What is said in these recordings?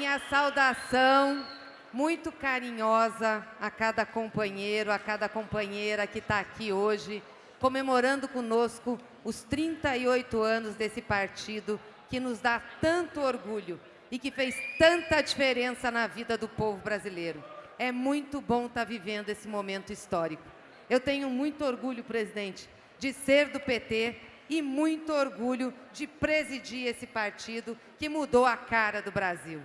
minha saudação muito carinhosa a cada companheiro, a cada companheira que está aqui hoje, comemorando conosco os 38 anos desse partido que nos dá tanto orgulho e que fez tanta diferença na vida do povo brasileiro. É muito bom estar vivendo esse momento histórico. Eu tenho muito orgulho, presidente, de ser do PT e muito orgulho de presidir esse partido que mudou a cara do Brasil.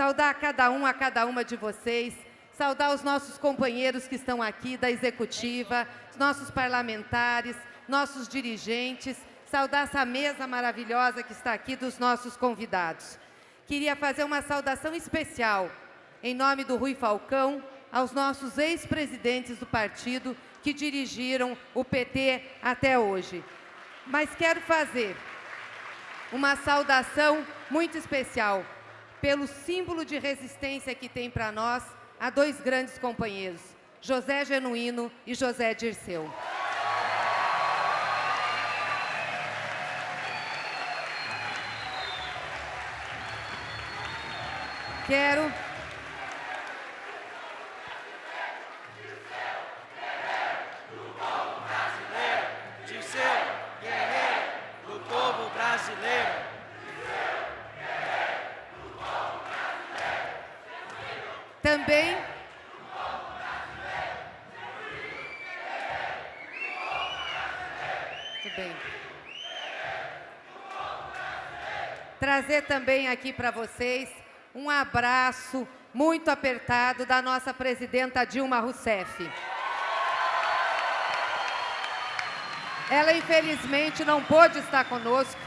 Saudar a cada um, a cada uma de vocês, saudar os nossos companheiros que estão aqui da executiva, os nossos parlamentares, nossos dirigentes, saudar essa mesa maravilhosa que está aqui dos nossos convidados. Queria fazer uma saudação especial, em nome do Rui Falcão, aos nossos ex-presidentes do partido que dirigiram o PT até hoje. Mas quero fazer uma saudação muito especial pelo símbolo de resistência que tem para nós a dois grandes companheiros, José Genuíno e José Dirceu. Quero Também Muito bem. Trazer também aqui para vocês um abraço muito apertado da nossa presidenta Dilma Rousseff. Ela, infelizmente, não pôde estar conosco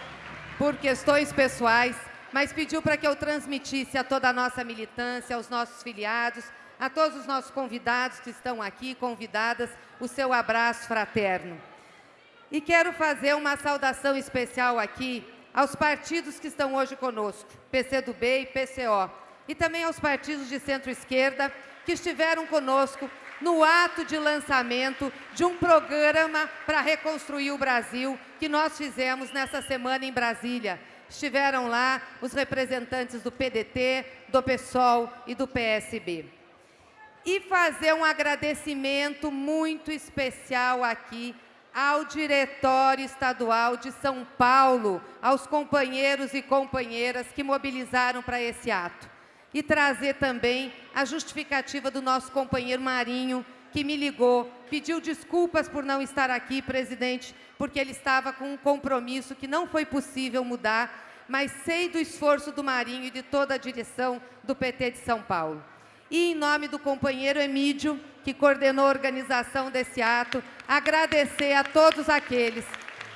por questões pessoais, mas pediu para que eu transmitisse a toda a nossa militância, aos nossos filiados, a todos os nossos convidados que estão aqui, convidadas, o seu abraço fraterno. E quero fazer uma saudação especial aqui aos partidos que estão hoje conosco, PCdoB e PCO, e também aos partidos de centro-esquerda que estiveram conosco no ato de lançamento de um programa para reconstruir o Brasil que nós fizemos nessa semana em Brasília, estiveram lá os representantes do PDT, do PSOL e do PSB. E fazer um agradecimento muito especial aqui ao Diretório Estadual de São Paulo, aos companheiros e companheiras que mobilizaram para esse ato. E trazer também a justificativa do nosso companheiro Marinho, que me ligou, pediu desculpas por não estar aqui, presidente, porque ele estava com um compromisso que não foi possível mudar, mas sei do esforço do Marinho e de toda a direção do PT de São Paulo. E em nome do companheiro Emídio, que coordenou a organização desse ato, agradecer a todos aqueles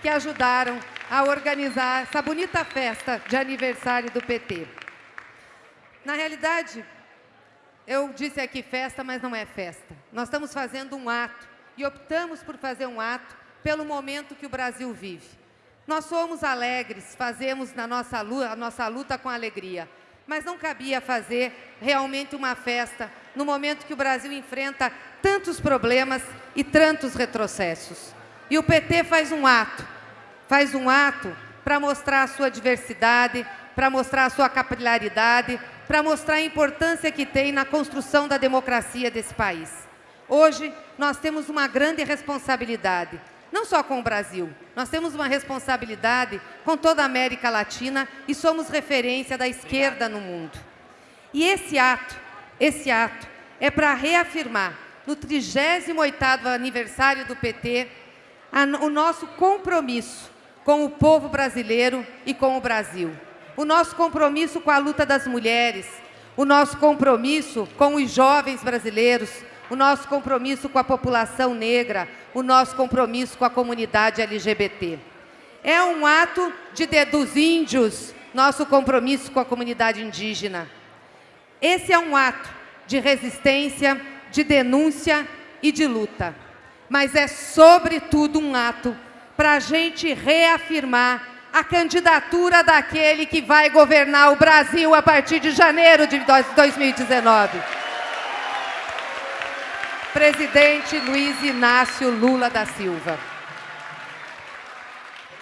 que ajudaram a organizar essa bonita festa de aniversário do PT. Na realidade, eu disse aqui festa, mas não é festa. Nós estamos fazendo um ato e optamos por fazer um ato pelo momento que o Brasil vive. Nós somos alegres, fazemos na nossa luta, a nossa luta com alegria, mas não cabia fazer realmente uma festa no momento que o Brasil enfrenta tantos problemas e tantos retrocessos. E o PT faz um ato, faz um ato para mostrar a sua diversidade, para mostrar a sua capilaridade, para mostrar a importância que tem na construção da democracia desse país. Hoje, nós temos uma grande responsabilidade, não só com o Brasil, nós temos uma responsabilidade com toda a América Latina e somos referência da esquerda no mundo. E esse ato, esse ato é para reafirmar, no 38º aniversário do PT, a, o nosso compromisso com o povo brasileiro e com o Brasil. O nosso compromisso com a luta das mulheres, o nosso compromisso com os jovens brasileiros, o nosso compromisso com a população negra, o nosso compromisso com a comunidade LGBT. É um ato de, dos índios, nosso compromisso com a comunidade indígena. Esse é um ato de resistência, de denúncia e de luta. Mas é, sobretudo, um ato para a gente reafirmar a candidatura daquele que vai governar o Brasil a partir de janeiro de 2019 presidente Luiz Inácio Lula da Silva.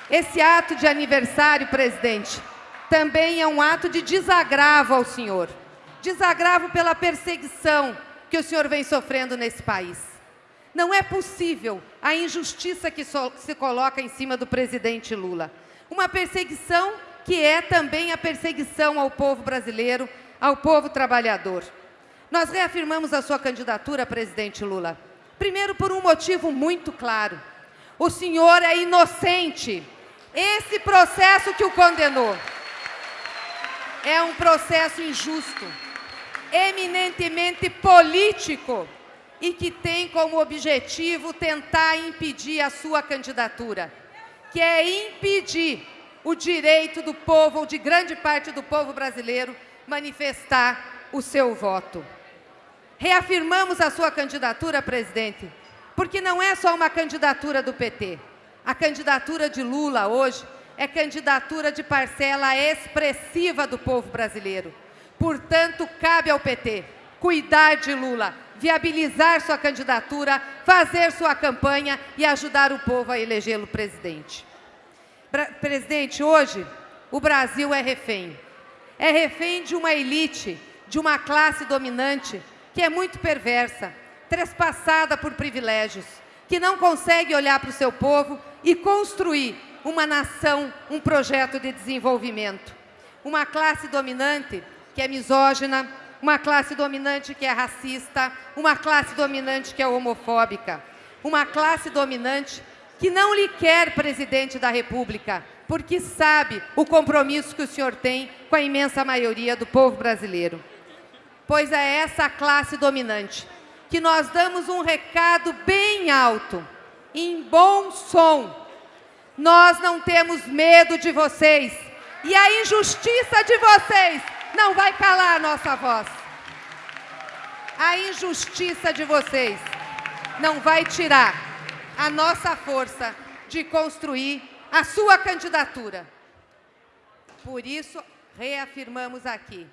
Esse ato de aniversário, presidente, também é um ato de desagravo ao senhor, desagravo pela perseguição que o senhor vem sofrendo nesse país. Não é possível a injustiça que se coloca em cima do presidente Lula. Uma perseguição que é também a perseguição ao povo brasileiro, ao povo trabalhador. Nós reafirmamos a sua candidatura, presidente Lula. Primeiro, por um motivo muito claro. O senhor é inocente. Esse processo que o condenou é um processo injusto, eminentemente político e que tem como objetivo tentar impedir a sua candidatura, que é impedir o direito do povo, ou de grande parte do povo brasileiro, manifestar o seu voto. Reafirmamos a sua candidatura, presidente, porque não é só uma candidatura do PT. A candidatura de Lula hoje é candidatura de parcela expressiva do povo brasileiro. Portanto, cabe ao PT cuidar de Lula, viabilizar sua candidatura, fazer sua campanha e ajudar o povo a elegê-lo presidente. presidente, hoje o Brasil é refém. É refém de uma elite, de uma classe dominante que é muito perversa, trespassada por privilégios, que não consegue olhar para o seu povo e construir uma nação, um projeto de desenvolvimento. Uma classe dominante que é misógina, uma classe dominante que é racista, uma classe dominante que é homofóbica, uma classe dominante que não lhe quer presidente da República, porque sabe o compromisso que o senhor tem com a imensa maioria do povo brasileiro pois é essa classe dominante que nós damos um recado bem alto, em bom som. Nós não temos medo de vocês e a injustiça de vocês não vai calar a nossa voz. A injustiça de vocês não vai tirar a nossa força de construir a sua candidatura. Por isso, reafirmamos aqui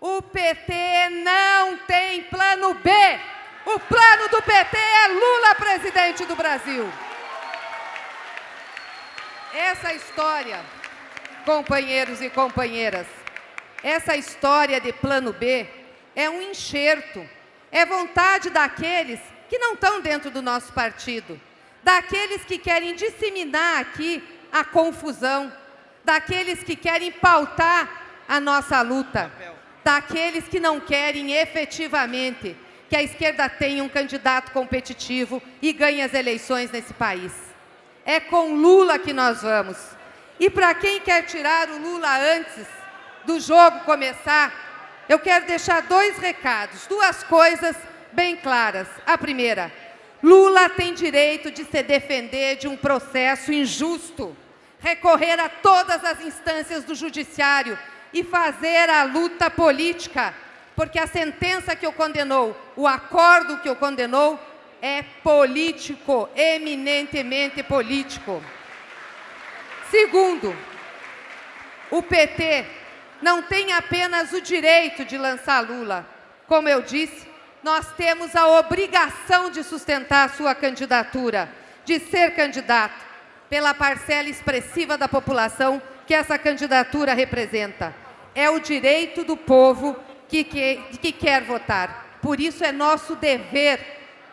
o PT não tem plano B. O plano do PT é Lula presidente do Brasil. Essa história, companheiros e companheiras, essa história de plano B é um enxerto, é vontade daqueles que não estão dentro do nosso partido, daqueles que querem disseminar aqui a confusão, daqueles que querem pautar a nossa luta daqueles que não querem efetivamente que a esquerda tenha um candidato competitivo e ganhe as eleições nesse país. É com Lula que nós vamos. E para quem quer tirar o Lula antes do jogo começar, eu quero deixar dois recados, duas coisas bem claras. A primeira, Lula tem direito de se defender de um processo injusto, recorrer a todas as instâncias do judiciário e fazer a luta política, porque a sentença que o condenou, o acordo que o condenou, é político, eminentemente político. Segundo, o PT não tem apenas o direito de lançar Lula. Como eu disse, nós temos a obrigação de sustentar a sua candidatura, de ser candidato, pela parcela expressiva da população que essa candidatura representa. É o direito do povo que, que, que quer votar. Por isso é nosso dever,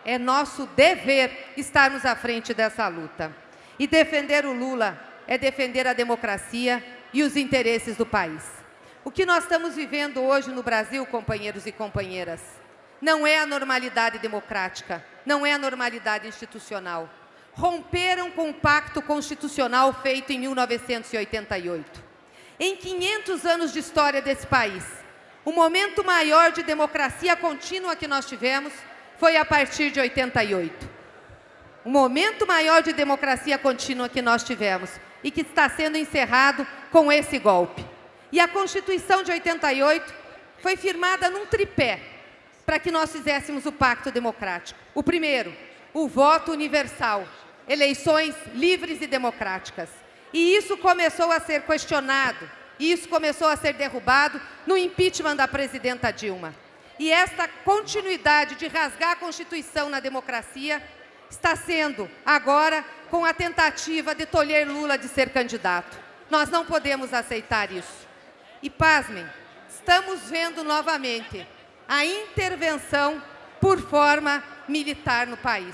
é nosso dever estarmos à frente dessa luta. E defender o Lula é defender a democracia e os interesses do país. O que nós estamos vivendo hoje no Brasil, companheiros e companheiras, não é a normalidade democrática, não é a normalidade institucional. Romperam com o pacto constitucional feito em 1988. Em 500 anos de história desse país, o momento maior de democracia contínua que nós tivemos foi a partir de 88. O momento maior de democracia contínua que nós tivemos e que está sendo encerrado com esse golpe. E a Constituição de 88 foi firmada num tripé para que nós fizéssemos o pacto democrático. O primeiro, o voto universal, eleições livres e democráticas. E isso começou a ser questionado, e isso começou a ser derrubado no impeachment da presidenta Dilma. E esta continuidade de rasgar a Constituição na democracia está sendo agora com a tentativa de tolher Lula de ser candidato. Nós não podemos aceitar isso. E pasmem, estamos vendo novamente a intervenção por forma militar no país.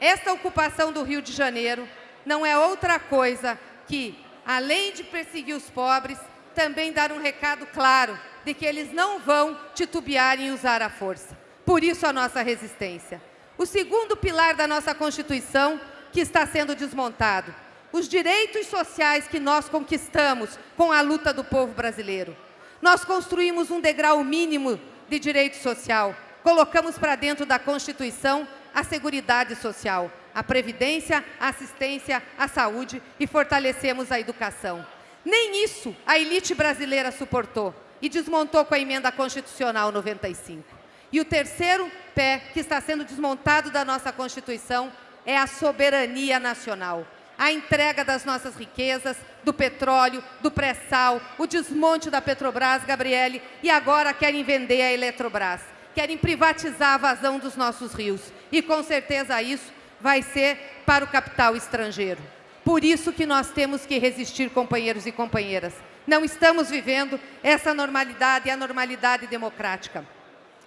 Esta ocupação do Rio de Janeiro não é outra coisa que, além de perseguir os pobres, também dar um recado claro de que eles não vão titubear em usar a força. Por isso a nossa resistência. O segundo pilar da nossa Constituição que está sendo desmontado. Os direitos sociais que nós conquistamos com a luta do povo brasileiro. Nós construímos um degrau mínimo de direito social. Colocamos para dentro da Constituição a Seguridade Social, a Previdência, a Assistência, a Saúde e fortalecemos a educação. Nem isso a elite brasileira suportou e desmontou com a Emenda Constitucional 95. E o terceiro pé que está sendo desmontado da nossa Constituição é a soberania nacional. A entrega das nossas riquezas, do petróleo, do pré-sal, o desmonte da Petrobras, Gabriele, e agora querem vender a Eletrobras querem privatizar a vazão dos nossos rios. E com certeza isso vai ser para o capital estrangeiro. Por isso que nós temos que resistir, companheiros e companheiras. Não estamos vivendo essa normalidade, a normalidade democrática.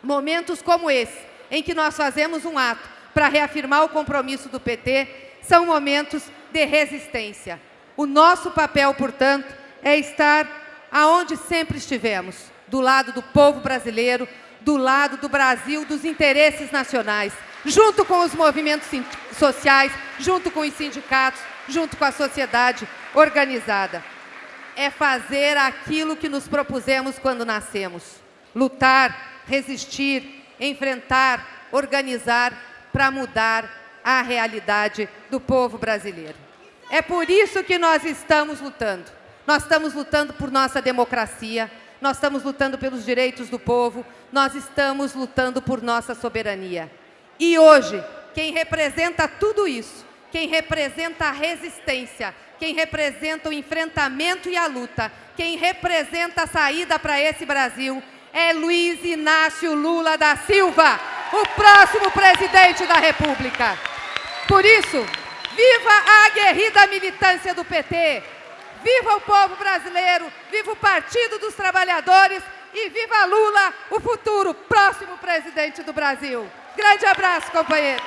Momentos como esse, em que nós fazemos um ato para reafirmar o compromisso do PT, são momentos de resistência. O nosso papel, portanto, é estar aonde sempre estivemos, do lado do povo brasileiro, do lado do Brasil, dos interesses nacionais, junto com os movimentos sociais, junto com os sindicatos, junto com a sociedade organizada. É fazer aquilo que nos propusemos quando nascemos. Lutar, resistir, enfrentar, organizar para mudar a realidade do povo brasileiro. É por isso que nós estamos lutando. Nós estamos lutando por nossa democracia, nós estamos lutando pelos direitos do povo, nós estamos lutando por nossa soberania. E hoje, quem representa tudo isso, quem representa a resistência, quem representa o enfrentamento e a luta, quem representa a saída para esse Brasil, é Luiz Inácio Lula da Silva, o próximo presidente da República. Por isso, viva a aguerrida militância do PT, Viva o povo brasileiro, viva o Partido dos Trabalhadores e viva Lula, o futuro próximo presidente do Brasil. Grande abraço, companheiro.